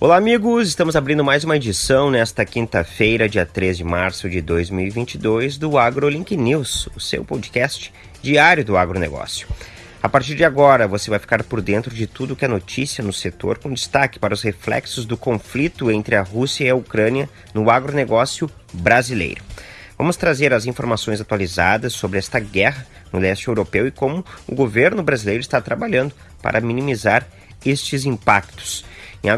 Olá, amigos! Estamos abrindo mais uma edição nesta quinta-feira, dia 3 de março de 2022, do AgroLink News, o seu podcast diário do agronegócio. A partir de agora, você vai ficar por dentro de tudo que é notícia no setor, com destaque para os reflexos do conflito entre a Rússia e a Ucrânia no agronegócio brasileiro. Vamos trazer as informações atualizadas sobre esta guerra no leste europeu e como o governo brasileiro está trabalhando para minimizar estes impactos. Em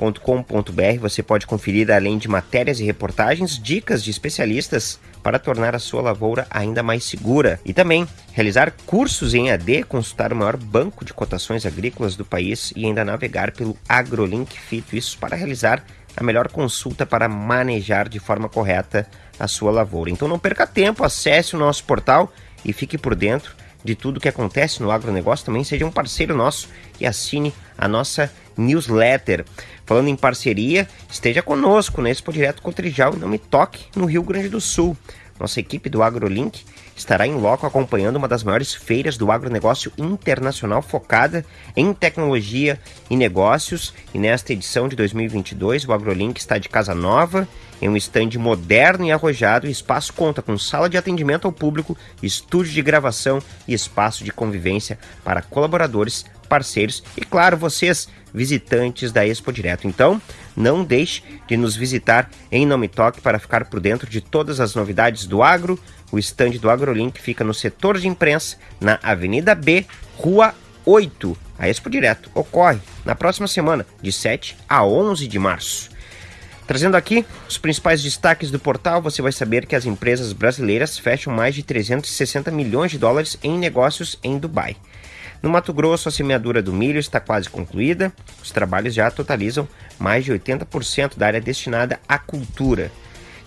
agrolink.com.br você pode conferir, além de matérias e reportagens, dicas de especialistas para tornar a sua lavoura ainda mais segura e também realizar cursos em AD, consultar o maior banco de cotações agrícolas do país e ainda navegar pelo AgroLink Fito. Isso para realizar a melhor consulta para manejar de forma correta a sua lavoura. Então não perca tempo, acesse o nosso portal e fique por dentro de tudo que acontece no agronegócio, também seja um parceiro nosso e assine a nossa newsletter. Falando em parceria, esteja conosco na Expo Direto Cotrijal e não me toque no Rio Grande do Sul. Nossa equipe do AgroLink estará em loco acompanhando uma das maiores feiras do agronegócio internacional focada em tecnologia e negócios. E nesta edição de 2022, o AgroLink está de casa nova, em um estande moderno e arrojado. O espaço conta com sala de atendimento ao público, estúdio de gravação e espaço de convivência para colaboradores, parceiros e, claro, vocês, visitantes da Expo Direto. Então, não deixe de nos visitar em Nome Toque para ficar por dentro de todas as novidades do agro. O estande do AgroLink fica no setor de imprensa, na Avenida B, Rua 8. A Expo Direto ocorre na próxima semana, de 7 a 11 de março. Trazendo aqui os principais destaques do portal, você vai saber que as empresas brasileiras fecham mais de 360 milhões de dólares em negócios em Dubai. No Mato Grosso, a semeadura do milho está quase concluída. Os trabalhos já totalizam mais de 80% da área destinada à cultura.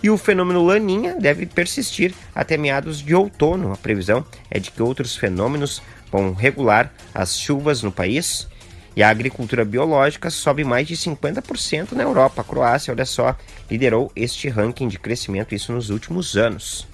E o fenômeno Laninha deve persistir até meados de outono. A previsão é de que outros fenômenos vão regular as chuvas no país. E a agricultura biológica sobe mais de 50% na Europa. A Croácia, olha só, liderou este ranking de crescimento, isso nos últimos anos.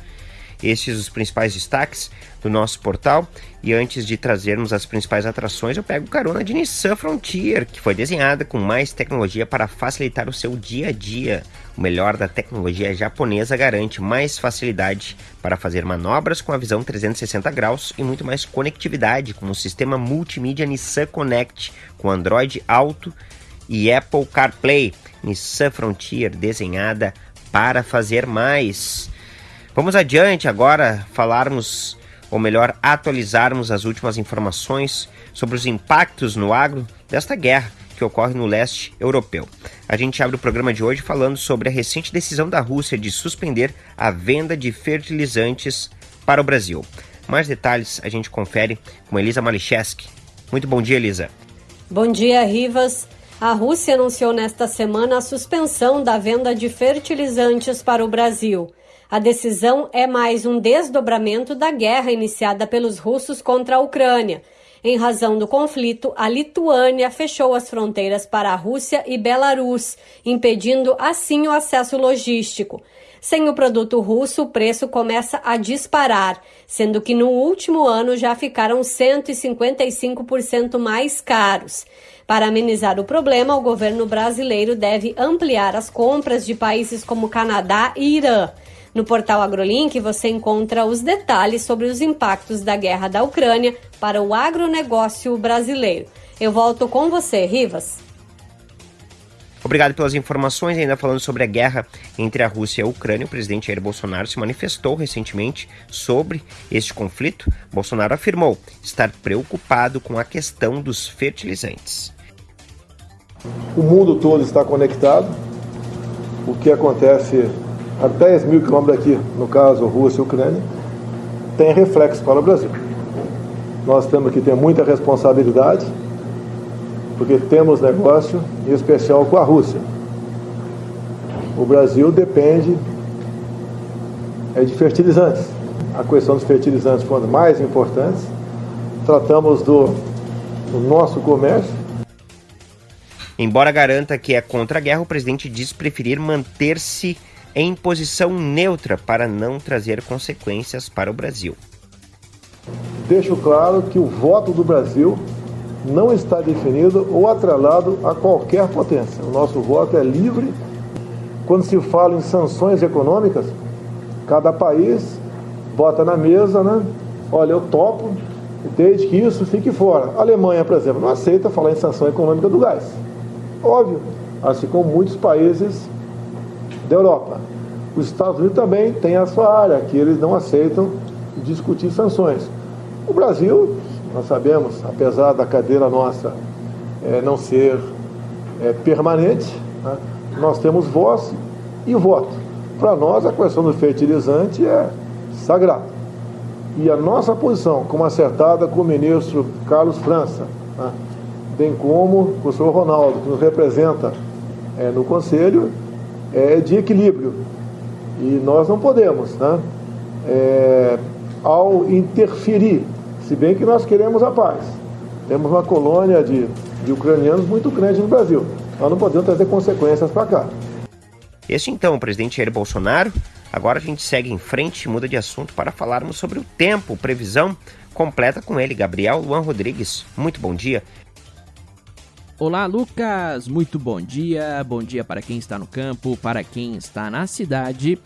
Estes os principais destaques do nosso portal. E antes de trazermos as principais atrações, eu pego carona de Nissan Frontier, que foi desenhada com mais tecnologia para facilitar o seu dia a dia. O melhor da tecnologia japonesa garante mais facilidade para fazer manobras com a visão 360 graus e muito mais conectividade com o sistema multimídia Nissan Connect com Android Auto e Apple CarPlay. Nissan Frontier desenhada para fazer mais. Vamos adiante agora falarmos, ou melhor, atualizarmos as últimas informações sobre os impactos no agro desta guerra que ocorre no leste europeu. A gente abre o programa de hoje falando sobre a recente decisão da Rússia de suspender a venda de fertilizantes para o Brasil. Mais detalhes a gente confere com Elisa Malicheski. Muito bom dia, Elisa. Bom dia, Rivas. A Rússia anunciou nesta semana a suspensão da venda de fertilizantes para o Brasil. A decisão é mais um desdobramento da guerra iniciada pelos russos contra a Ucrânia. Em razão do conflito, a Lituânia fechou as fronteiras para a Rússia e Belarus, impedindo assim o acesso logístico. Sem o produto russo, o preço começa a disparar, sendo que no último ano já ficaram 155% mais caros. Para amenizar o problema, o governo brasileiro deve ampliar as compras de países como Canadá e Irã. No portal AgroLink você encontra os detalhes sobre os impactos da guerra da Ucrânia para o agronegócio brasileiro. Eu volto com você, Rivas. Obrigado pelas informações. Ainda falando sobre a guerra entre a Rússia e a Ucrânia, o presidente Jair Bolsonaro se manifestou recentemente sobre este conflito. Bolsonaro afirmou estar preocupado com a questão dos fertilizantes. O mundo todo está conectado. O que acontece a 10 mil quilômetros daqui, no caso Rússia e Ucrânia, tem reflexo para o Brasil. Nós temos que ter muita responsabilidade, porque temos negócio, em especial com a Rússia. O Brasil depende é de fertilizantes. A questão dos fertilizantes foi uma das mais importantes. Tratamos do, do nosso comércio. Embora garanta que é contra a guerra, o presidente diz preferir manter-se em posição neutra para não trazer consequências para o Brasil. Deixo claro que o voto do Brasil não está definido ou atrelado a qualquer potência. O nosso voto é livre. Quando se fala em sanções econômicas, cada país bota na mesa, né? Olha, eu topo, desde que isso fique fora. A Alemanha, por exemplo, não aceita falar em sanção econômica do gás. Óbvio, assim como muitos países da Europa. Os Estados Unidos também têm a sua área, que eles não aceitam discutir sanções. O Brasil, nós sabemos, apesar da cadeira nossa é, não ser é, permanente, né, nós temos voz e voto. Para nós, a questão do fertilizante é sagrada. E a nossa posição, como acertada com o ministro Carlos França, né, bem como o professor Ronaldo, que nos representa é, no Conselho, é de equilíbrio. E nós não podemos, né, é, ao interferir, se bem que nós queremos a paz. Temos uma colônia de, de ucranianos muito grande no Brasil. Nós não podemos trazer consequências para cá. Este então, o presidente Jair Bolsonaro. Agora a gente segue em frente e muda de assunto para falarmos sobre o tempo, previsão completa com ele, Gabriel Luan Rodrigues. Muito bom dia. Olá, Lucas. Muito bom dia. Bom dia para quem está no campo, para quem está na cidade.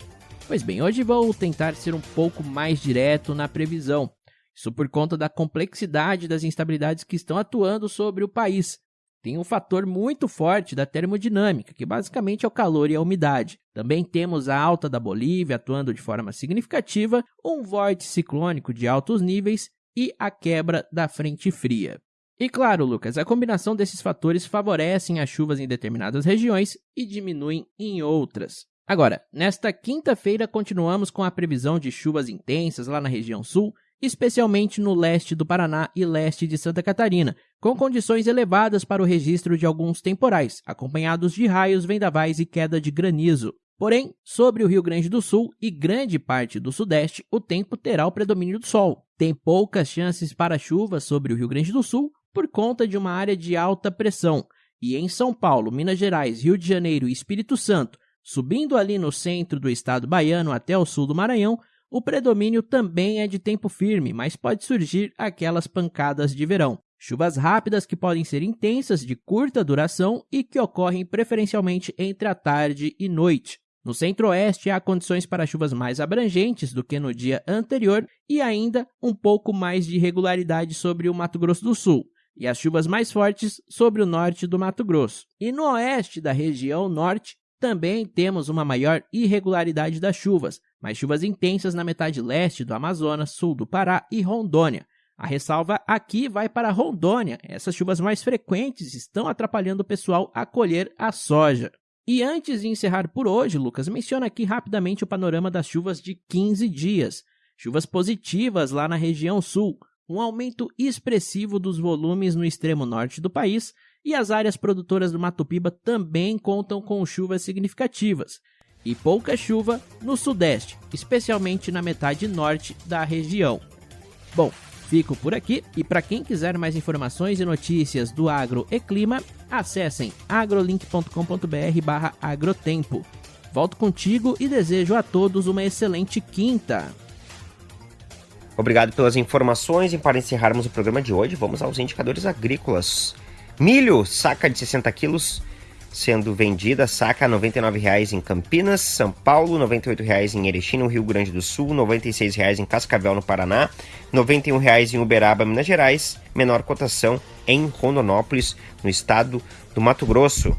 Pois bem, hoje vou tentar ser um pouco mais direto na previsão. Isso por conta da complexidade das instabilidades que estão atuando sobre o país tem um fator muito forte da termodinâmica, que basicamente é o calor e a umidade. Também temos a alta da Bolívia atuando de forma significativa, um vórtice ciclônico de altos níveis e a quebra da frente fria. E claro, Lucas, a combinação desses fatores favorecem as chuvas em determinadas regiões e diminuem em outras. Agora, nesta quinta-feira continuamos com a previsão de chuvas intensas lá na região sul especialmente no leste do Paraná e leste de Santa Catarina, com condições elevadas para o registro de alguns temporais, acompanhados de raios, vendavais e queda de granizo. Porém, sobre o Rio Grande do Sul e grande parte do Sudeste, o tempo terá o predomínio do sol. Tem poucas chances para chuvas sobre o Rio Grande do Sul por conta de uma área de alta pressão. E em São Paulo, Minas Gerais, Rio de Janeiro e Espírito Santo, subindo ali no centro do estado baiano até o sul do Maranhão, o predomínio também é de tempo firme, mas pode surgir aquelas pancadas de verão. Chuvas rápidas que podem ser intensas, de curta duração e que ocorrem preferencialmente entre a tarde e noite. No centro-oeste, há condições para chuvas mais abrangentes do que no dia anterior e ainda um pouco mais de irregularidade sobre o Mato Grosso do Sul, e as chuvas mais fortes sobre o norte do Mato Grosso. E no oeste da região norte, também temos uma maior irregularidade das chuvas, mais chuvas intensas na metade leste do Amazonas, sul do Pará e Rondônia. A ressalva aqui vai para Rondônia. Essas chuvas mais frequentes estão atrapalhando o pessoal a colher a soja. E antes de encerrar por hoje, Lucas, menciona aqui rapidamente o panorama das chuvas de 15 dias. Chuvas positivas lá na região sul, um aumento expressivo dos volumes no extremo norte do país e as áreas produtoras do Mato Piba também contam com chuvas significativas e pouca chuva no sudeste, especialmente na metade norte da região. Bom, fico por aqui e para quem quiser mais informações e notícias do agro e clima, acessem agrolink.com.br/agrotempo. Volto contigo e desejo a todos uma excelente quinta. Obrigado pelas informações e para encerrarmos o programa de hoje, vamos aos indicadores agrícolas. Milho, saca de 60 quilos, sendo vendida saca R$ 99,00 em Campinas, São Paulo, R$ 98,00 em Erechim, no Rio Grande do Sul, R$ 96,00 em Cascavel, no Paraná, R$ 91,00 em Uberaba, Minas Gerais, menor cotação em Rondonópolis, no estado do Mato Grosso,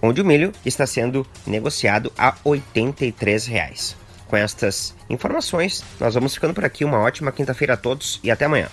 onde o milho está sendo negociado a R$ 83,00. Com estas informações, nós vamos ficando por aqui. Uma ótima quinta-feira a todos e até amanhã.